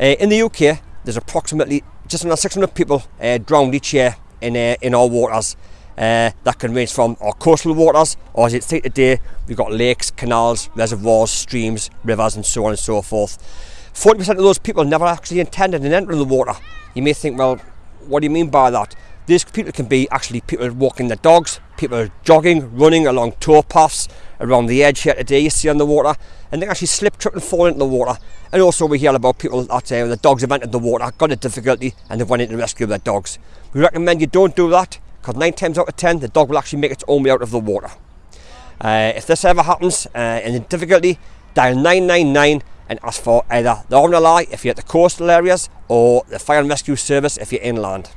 Uh, in the UK, there's approximately just under 600 people uh, drowned each year in, uh, in our waters. Uh, that can range from our coastal waters, or as it's see today, we've got lakes, canals, reservoirs, streams, rivers, and so on and so forth. 40% of those people never actually intended in entering the water. You may think, well, what do you mean by that? These people can be actually people walking their dogs, people jogging, running along towpaths around the edge here today you see on the water, and they actually slip, trip and fall into the water. And also we hear about people that uh, the dogs have entered the water, got a difficulty, and they've went in to rescue their dogs. We recommend you don't do that, because nine times out of ten, the dog will actually make its own way out of the water. Uh, if this ever happens uh, and in difficulty, dial 999 and ask for either the RNLI if you're at the coastal areas or the fire and rescue service if you're inland.